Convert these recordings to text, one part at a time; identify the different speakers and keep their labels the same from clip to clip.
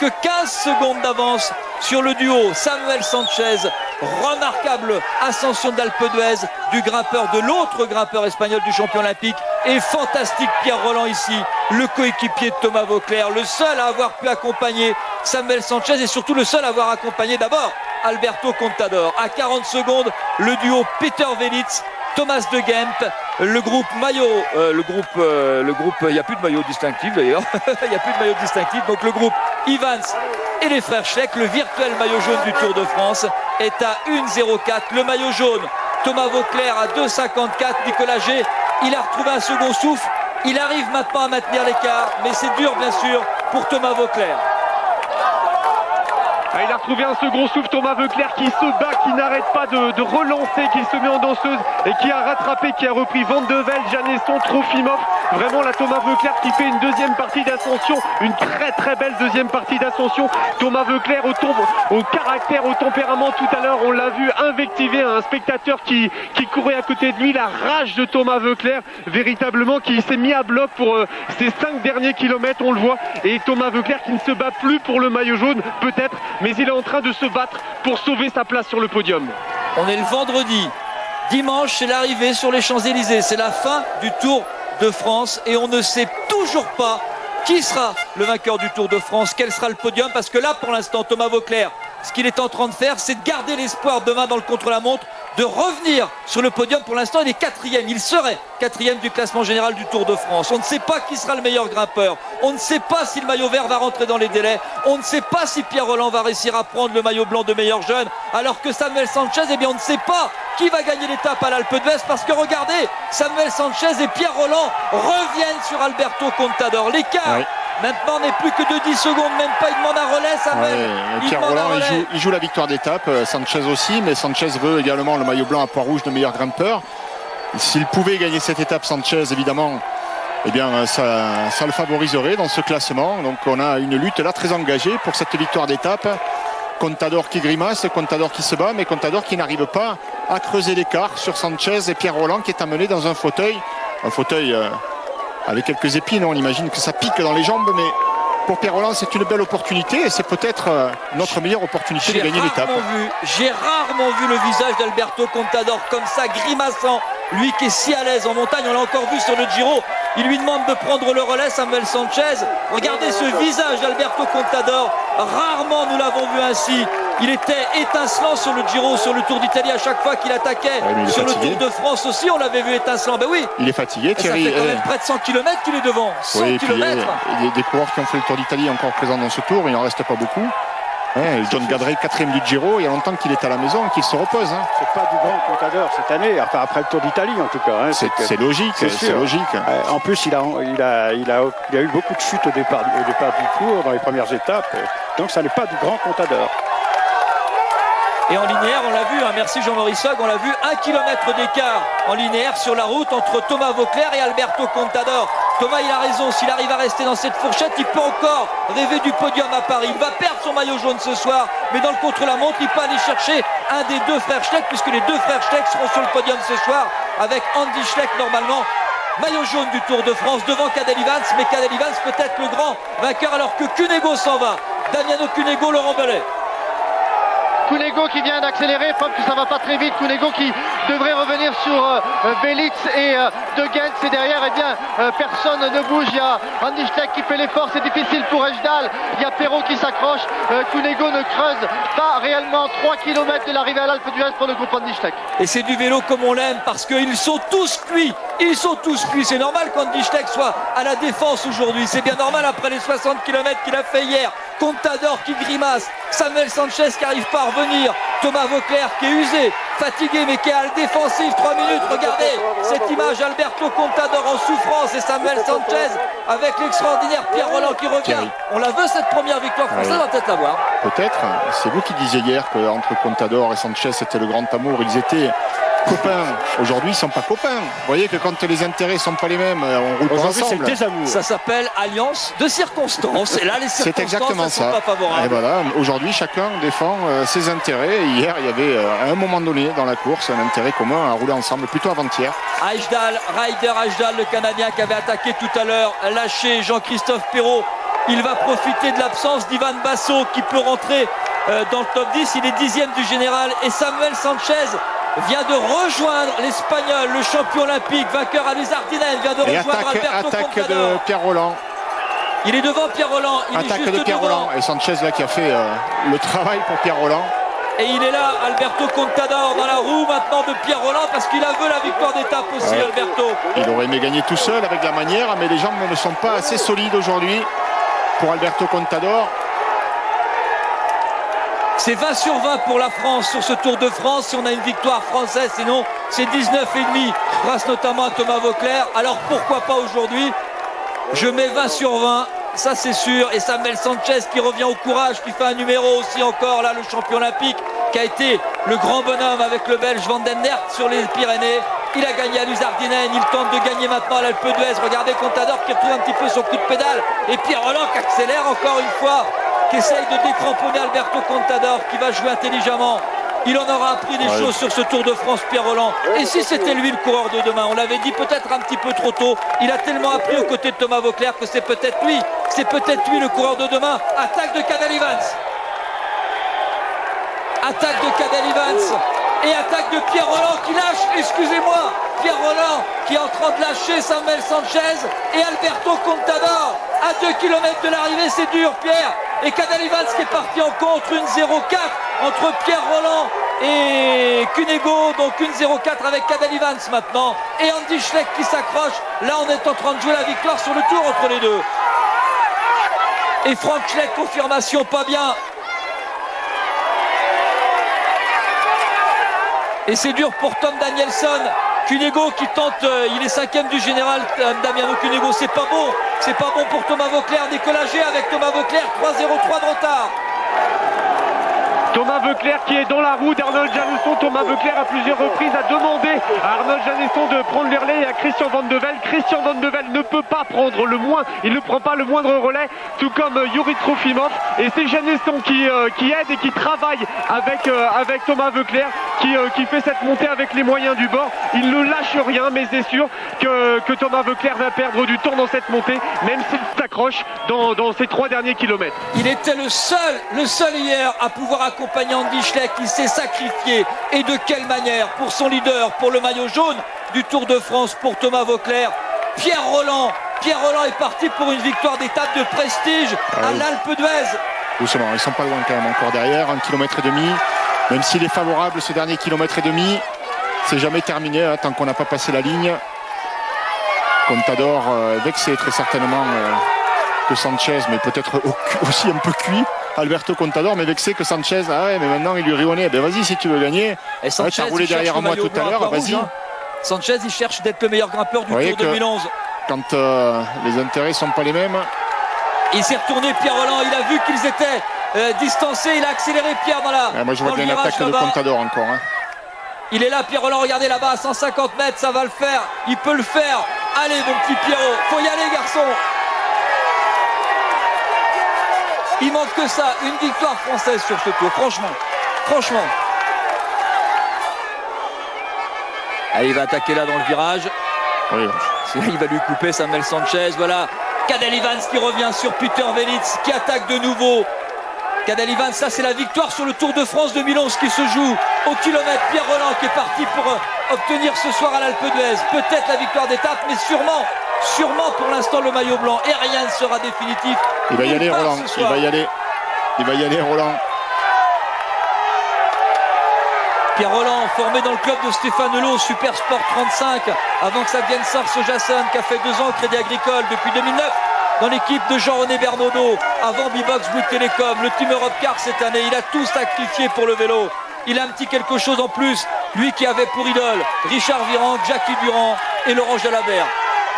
Speaker 1: que 15 secondes d'avance sur le duo Samuel Sanchez. Remarquable ascension d'Alpe d'Huez du grimpeur, de l'autre grimpeur espagnol du champion olympique. Et fantastique Pierre Roland ici, le coéquipier de Thomas Vauclair, le seul à avoir pu accompagner Samuel Sanchez et surtout le seul à avoir accompagné d'abord Alberto Contador. À 40 secondes, le duo Peter Velitz Thomas de Gemp, le groupe maillot, euh, le groupe, euh, le groupe, il n'y a plus de maillot distinctif d'ailleurs, il n'y a plus de maillot distinctif, donc le groupe Evans et les frères Schleck, le virtuel maillot jaune du Tour de France est à 1,04. Le maillot jaune, Thomas Vauclair à 2,54. Nicolas G, il a retrouvé un second souffle. Il arrive maintenant à maintenir l'écart, mais c'est dur bien sûr pour Thomas Vauclair.
Speaker 2: Ah, il a retrouvé un second souffle, Thomas Veuclair qui se bat, qui n'arrête pas de, relancer, qui se met en danseuse et qui a rattrapé, qui a repris Van de Velde, Janesson, Trofimov. Vraiment la Thomas Veuclair qui fait une deuxième partie d'ascension, une très très belle deuxième partie d'ascension. Thomas Veuclair au, caractère, au tempérament tout à l'heure, on l'a vu invectiver un spectateur qui, qui courait à côté de lui, la rage de Thomas Veuclair, véritablement qui s'est mis à bloc pour euh, ces cinq derniers kilomètres, on le voit. Et Thomas Veuclair qui ne se bat plus pour le maillot jaune, peut-être, mais il est en train de se battre pour sauver sa place sur le podium.
Speaker 1: On est le vendredi. Dimanche, c'est l'arrivée sur les Champs-Élysées. C'est la fin du Tour de France et on ne sait toujours pas qui sera le vainqueur du Tour de France, quel sera le podium, parce que là, pour l'instant, Thomas Vauclair, ce qu'il est en train de faire, c'est de garder l'espoir demain dans le contre-la-montre de revenir sur le podium. Pour l'instant, il est quatrième. Il serait quatrième du classement général du Tour de France. On ne sait pas qui sera le meilleur grimpeur. On ne sait pas si le maillot vert va rentrer dans les délais. On ne sait pas si Pierre Roland va réussir à prendre le maillot blanc de meilleur jeune. Alors que Samuel Sanchez, eh bien, on ne sait pas qui va gagner l'étape à l'Alpe d'Huez parce que regardez, Samuel Sanchez et Pierre Roland reviennent sur Alberto Contador. L'écart Maintenant, on n'est plus que de 10 secondes, même pas, il demande un relais, Samuel.
Speaker 3: Pierre Roland, il joue, la victoire d'étape, euh, Sanchez aussi, mais Sanchez veut également le maillot blanc à poids rouge de meilleur grimpeur. S'il pouvait gagner cette étape, Sanchez, évidemment, eh bien, ça, ça, le favoriserait dans ce classement. Donc, on a une lutte là très engagée pour cette victoire d'étape. Contador qui grimace, Contador qui se bat, mais Contador qui n'arrive pas à creuser l'écart sur Sanchez et Pierre Roland qui est amené dans un fauteuil. Un fauteuil euh, avec quelques épines. On imagine que ça pique dans les jambes, mais pour Pierre Roland, c'est une belle opportunité et c'est peut-être euh, notre meilleure opportunité de gagner l'étape.
Speaker 1: J'ai rarement vu le visage d'Alberto Contador comme ça, grimaçant. Lui qui est si à l'aise en montagne, on l'a encore vu sur le Giro. Il lui demande de prendre le relais, Samuel Sanchez. Regardez ce visage d'Alberto Contador. Rarement nous l'avons vu ainsi. Il était étincelant sur le Giro, sur le Tour d'Italie à chaque fois qu'il attaquait. sur le Tour de France aussi, on l'avait vu étincelant. Ben oui.
Speaker 3: Il est fatigué, Thierry.
Speaker 1: Ça fait quand même près de 100 km qu'il est devant. 100
Speaker 3: km. Il y a des coureurs qui ont fait le Tour d'Italie encore présents dans ce tour. Il n'en reste pas beaucoup. John Gadret, quatrième du Giro, il y a longtemps qu'il est à la maison et qu'il se repose. Hein.
Speaker 4: C'est pas du grand comptador cette année, enfin après le Tour d'Italie en tout cas. Hein.
Speaker 3: c'est logique, c'est logique.
Speaker 4: en plus, il a, il, a, il, a, il a eu beaucoup de chutes au départ, au départ du Tour, dans les premières étapes. Donc ça n'est pas du grand comptador.
Speaker 1: Et en linéaire, on l'a vu, hein, merci Jean-Maurice Sog, on l'a vu, un kilomètre d'écart en linéaire sur la route entre Thomas Vauclair et Alberto Contador. Thomas, il a raison, s'il arrive à rester dans cette fourchette, il peut encore rêver du podium à Paris. Il va perdre son maillot jaune ce soir, mais dans le contre-la-montre, il peut aller chercher un des deux frères Schleck, puisque les deux frères Schleck seront sur le podium ce soir, avec Andy Schleck normalement maillot jaune du Tour de France devant Cadel Evans, mais Cadel Evans peut être le grand vainqueur alors que Cunego s'en va. Damiano Cunego, Laurent Bellet.
Speaker 5: Kunego qui vient d'accélérer, preuve que ça va pas très vite. Kunego qui devrait revenir sur euh, Belitz et euh, De Gens. Et derrière, eh bien, euh, personne ne bouge. Il y a Andy qui fait l'effort. C'est difficile pour Ejdal. Il y a Perrault qui s'accroche. Kunego ne creuse pas réellement 3 km de l'arrivée à l'Alpe d'Huez pour le groupe Andy.
Speaker 1: Et c'est du vélo comme on l'aime parce qu'ils sont tous cuits. Ils sont tous cuits. C'est normal qu'Andy Schleck soit à la défense aujourd'hui. C'est bien normal après les 60 km qu'il a fait hier. Contador qui grimace, Samuel Sanchez qui arrive pas à revenir, Thomas Vauclair qui est usé, fatigué mais qui est à la défensive, 3 minutes, regardez cette image, Alberto Contador en souffrance et Samuel Sanchez avec l'extraordinaire Pierre Roland qui revient. On la veut cette première victoire française, on va peut-être voir.
Speaker 3: Peut-être, c'est vous qui disiez hier qu'entre Contador et Sanchez c'était le grand amour, ils étaient copains. Aujourd'hui, ils sont pas copains. Vous voyez que quand les intérêts sont pas les mêmes, euh, on roule pas ensemble.
Speaker 1: Ça s'appelle alliance de circonstances. Et là, les circonstances
Speaker 3: C'est exactement ça.
Speaker 1: pas favorables.
Speaker 3: Et voilà, aujourd'hui, chacun défend euh, ses intérêts. hier, il y avait euh, à un moment donné dans la course un intérêt commun à rouler ensemble, plutôt avant-hier.
Speaker 1: Ajdal, Ryder Ajdal, le Canadien qui avait attaqué tout à l'heure, lâché Jean-Christophe Perrault Il va profiter de l'absence d'Ivan Basso qui peut rentrer dans le top 10. Il est dixième du général. Et Samuel Sanchez vient de rejoindre l'Espagnol, le champion olympique, vainqueur à Luzardinen, vient de
Speaker 3: Et
Speaker 1: rejoindre
Speaker 3: attaque,
Speaker 1: Alberto
Speaker 3: attaque
Speaker 1: Contador.
Speaker 3: de Pierre Roland.
Speaker 1: Il est devant Pierre Roland. Il est
Speaker 3: Attaque
Speaker 1: juste
Speaker 3: de Pierre
Speaker 1: devant.
Speaker 3: Roland. Et Sanchez là qui a fait euh, le travail pour Pierre Roland.
Speaker 1: Et il est là, Alberto Contador, dans la roue maintenant de Pierre Roland, parce qu'il a veut la victoire d'étape aussi,
Speaker 3: Ouais.
Speaker 1: Alberto.
Speaker 3: Il aurait aimé gagner tout seul avec la manière, mais les jambes ne sont pas assez solides aujourd'hui pour Alberto Contador.
Speaker 1: C'est 20 sur 20 pour la France sur ce Tour de France. Si on a une victoire française, sinon c'est 19,5 grâce notamment à Thomas Vauclair. Alors pourquoi pas aujourd'hui? Je mets 20 sur 20, ça c'est sûr. Et Samuel Sanchez qui revient au courage, qui fait un numéro aussi encore, là le champion olympique, qui a été le grand bonhomme avec le Belge Van den Aert sur les Pyrénées. Il a gagné à Luzardinen, il tente de gagner maintenant à l'Alpe d'Huez. Regardez Contador qui retrouve un petit peu son coup de pédale. Et Pierre Roland qui accélère encore une fois, qui essaye de décramponner Alberto Contador, qui va jouer intelligemment. Il en aura appris des
Speaker 3: Ouais.
Speaker 1: choses sur ce Tour de France, Pierre Roland. Et si c'était lui le coureur de demain On l'avait dit peut-être un petit peu trop tôt. Il a tellement appris aux côtés de Thomas Vauclair que c'est peut-être lui. C'est peut-être lui le coureur de demain. Attaque de Cadel Evans. Attaque de Cadel Evans. Et attaque de Pierre Roland qui lâche, excusez-moi, Pierre Roland qui est en train de lâcher Samuel Sanchez et Alberto Contador à 2 km de l'arrivée, c'est dur Pierre. Et Cadel Evans qui est parti en contre, une 0-4 entre Pierre Roland et Cunego, donc une 0-4 avec Cadel Evans maintenant. Et Andy Schleck qui s'accroche. Là on est en train de jouer la victoire sur le tour entre les deux. Et Frank Schleck, confirmation, pas bien. Et c'est dur pour Tom Danielson. Cunego qui tente, euh, il est cinquième du général euh, Damiano Cunego, c'est pas bon, c'est pas bon pour Thomas Vauclair, décollagé avec Thomas Vauclair, 3-0-3 de retard.
Speaker 2: Thomas Veuclair qui est dans la roue d'Arnold Janesson. Thomas Veuclair à plusieurs reprises a demandé à Arnold Janesson de prendre le relais et à Christian Van de Velde. Christian Van de Velde ne peut pas prendre le moins, il ne prend pas le moindre relais, tout comme euh, Yuri Trofimov. Et c'est Janesson qui, aide et qui travaille avec, avec Thomas Veuclair qui, euh, qui fait cette montée avec les moyens du bord. Il ne lâche rien, mais c'est sûr que, que Thomas Veuclair va perdre du temps dans cette montée, même s'il s'accroche dans, dans ces trois derniers kilomètres.
Speaker 1: Il était le seul, le seul hier à pouvoir accompagner Andy Schleck qui s'est sacrifié. Et de quelle manière pour son leader, pour le maillot jaune du Tour de France, pour Thomas Vauclair. Pierre Roland, Pierre Roland est parti pour une victoire d'étape de prestige
Speaker 3: Ah
Speaker 1: à
Speaker 3: oui.
Speaker 1: l'Alpe d'Huez.
Speaker 3: Doucement, ils sont pas loin quand même encore derrière, un kilomètre et demi. Même s'il est favorable ce dernier kilomètre et demi, c'est jamais terminé hein, tant qu'on n'a pas passé la ligne. Contador euh, vexé très certainement euh, que Sanchez, mais peut-être au- aussi un peu cuit. Alberto Contador, mais vexé que Sanchez, ah ouais, mais maintenant il lui rionnait. Ben vas-y si tu veux gagner.
Speaker 1: Et Sanchez,
Speaker 3: t'as roulé
Speaker 1: il cherche
Speaker 3: derrière moi tout à l'heure, vas-y.
Speaker 1: hein. Sanchez, il cherche d'être le meilleur grimpeur du Tour
Speaker 3: que-
Speaker 1: 2011.
Speaker 3: Quand euh, les intérêts sont pas les mêmes,
Speaker 1: Il s'est retourné Pierre Roland, il a vu qu'ils étaient euh, distancés, il a accéléré Pierre dans la
Speaker 3: ah, moi je vois bien l'attaque de. Contador encore. hein.
Speaker 1: Il est là Pierre Roland, regardez là-bas à 150 mètres, ça va le faire, il peut le faire. Allez mon petit Pierrot, faut y aller garçon. Il manque que ça, une victoire française sur ce tour, franchement. Franchement. Allez, il va attaquer là dans le virage.
Speaker 3: Oui,
Speaker 1: Il va lui couper Samuel Sanchez. Voilà. Cadel Evans qui revient sur Peter Velitz qui attaque de nouveau. Cadel Evans, ça c'est la victoire sur le Tour de France 2011 qui se joue au kilomètre. Pierre Roland qui est parti pour euh, obtenir ce soir à l'Alpe d'Huez peut-être la victoire d'étape, mais sûrement, sûrement pour l'instant le maillot blanc. Et rien ne sera définitif.
Speaker 3: il va y aller Roland, il va y aller. Il va y aller Roland.
Speaker 1: Pierre Roland, formé dans le club de Stéphane Hulot, Super Sport 35, avant que ça devienne Sarce Jasson, qui a fait deux ans au Crédit Agricole depuis 2009, dans l'équipe de Jean-René Bernaudot, avant Bibox Bouygues Télécom, le Team Europe Car cette année. Il a tout sacrifié pour le vélo. Il a un petit quelque chose en plus, lui qui avait pour idole Richard Virand, Jackie Durand et Laurent Jalabert.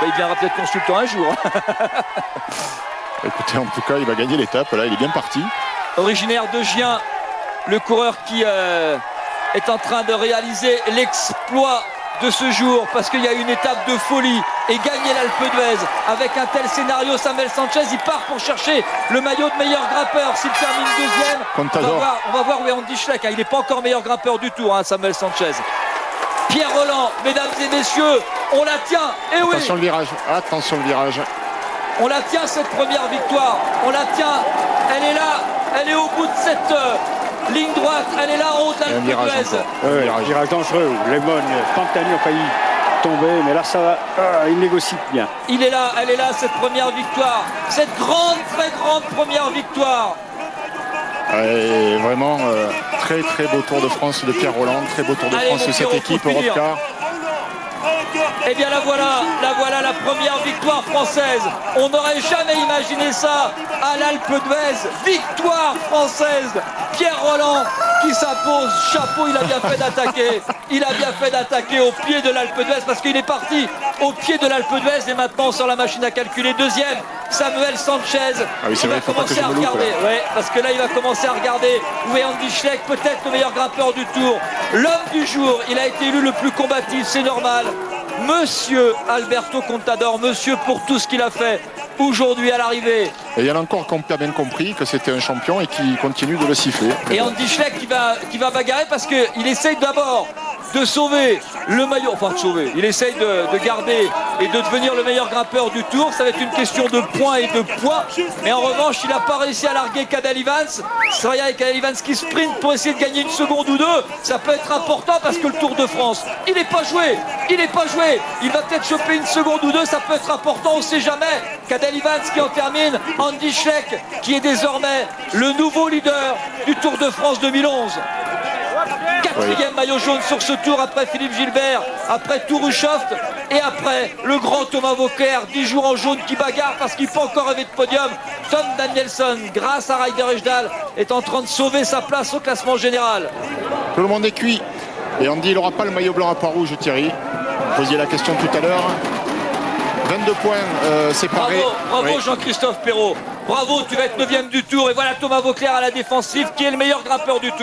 Speaker 1: Ben, il viendra peut-être consultant un jour.
Speaker 3: Écoutez, en tout cas, il va gagner l'étape. Là, il est bien parti.
Speaker 1: originaire de Gien, le coureur qui euh, est en train de réaliser l'exploit de ce jour parce qu'il y a une étape de folie et gagner l'Alpe d'Huez avec un tel scénario Samuel Sanchez il part pour chercher le maillot de meilleur grimpeur s'il termine deuxième on va voir, on va voir où est Andy Schleck hein. il n'est pas encore meilleur grimpeur du tout hein, Samuel Sanchez Pierre Roland mesdames et messieurs on la tient et oui
Speaker 3: Attention le virage. Attention le virage.
Speaker 1: On la tient cette première victoire. On la tient. Elle est là. Elle est au bout de cette euh, ligne droite. Elle est là en haut de
Speaker 3: un virage.
Speaker 4: Ouais,
Speaker 3: Un virage.
Speaker 4: virage dangereux. Lemon, Pantani ont failli tomber, mais là, ça va. Ah, il négocie bien.
Speaker 1: Il est là, elle est là, cette première victoire. Cette grande, très grande première victoire.
Speaker 3: Et vraiment, euh, très très beau Tour de France de Pierre Roland, très beau Tour de
Speaker 1: Allez,
Speaker 3: France de cette équipe
Speaker 1: finir.
Speaker 3: Europcar.
Speaker 1: Eh bien la voilà, la voilà la première victoire française. On n'aurait jamais imaginé ça à l'Alpe d'Huez. Victoire française. Pierre Roland qui s'impose. Chapeau, il a bien fait d'attaquer. Il a bien fait d'attaquer au pied de l'Alpe d'Huez parce qu'il est parti au pied de l'Alpe d'Huez et maintenant sur la machine à calculer. Deuxième, Samuel Sanchez.
Speaker 3: Ah oui,
Speaker 1: il
Speaker 3: vrai,
Speaker 1: va commencer à
Speaker 3: loupe,
Speaker 1: regarder. Ouais, parce que là il va commencer à regarder où est Andy Schleck, peut-être le meilleur grimpeur du tour. L'homme du jour, il a été élu le plus combatif, c'est normal. Monsieur Alberto Contador, monsieur pour tout ce qu'il a fait aujourd'hui à l'arrivée.
Speaker 3: Et il y en a encore qui ont bien compris que c'était un champion et qui continue de le siffler.
Speaker 1: Et Andy Schleck qui va, qui va bagarrer parce qu'il essaye d'abord de sauver le maillot, enfin de sauver, il essaye de, de garder et de devenir le meilleur grimpeur du tour. Ça va être une question de points et de poids. Mais en revanche, il n'a pas réussi à larguer Cadel Evans. Sraya et Cadel Evans qui sprint pour essayer de gagner une seconde ou deux. Ça peut être important parce que le Tour de France, il n'est pas joué. Il n'est pas joué. Il va peut-être choper une seconde ou deux. Ça peut être important, on ne sait jamais. Cadel Evans qui en termine. Andy Schleck qui est désormais le nouveau leader du Tour de France 2011. Quatrième maillot jaune sur ce tour après Philippe Gilbert, après Tourouchoft et après le grand Thomas Vauclair, 10 jours en jaune qui bagarre parce qu'il peut encore rêver de podium. Tom Danielson, grâce à Ryder Ejdal, est en train de sauver sa place au classement général.
Speaker 3: Tout le monde est cuit. Et Andy, il n'aura pas le maillot blanc à poids rouge, Thierry. Vous posiez la question tout à l'heure. 22 points euh, séparés.
Speaker 1: Bravo, bravo
Speaker 3: Oui.
Speaker 1: Jean-Christophe Perrault. Bravo, tu vas être 9 du tour. Et voilà Thomas Vauclair à la défensive qui est le meilleur grimpeur du tour.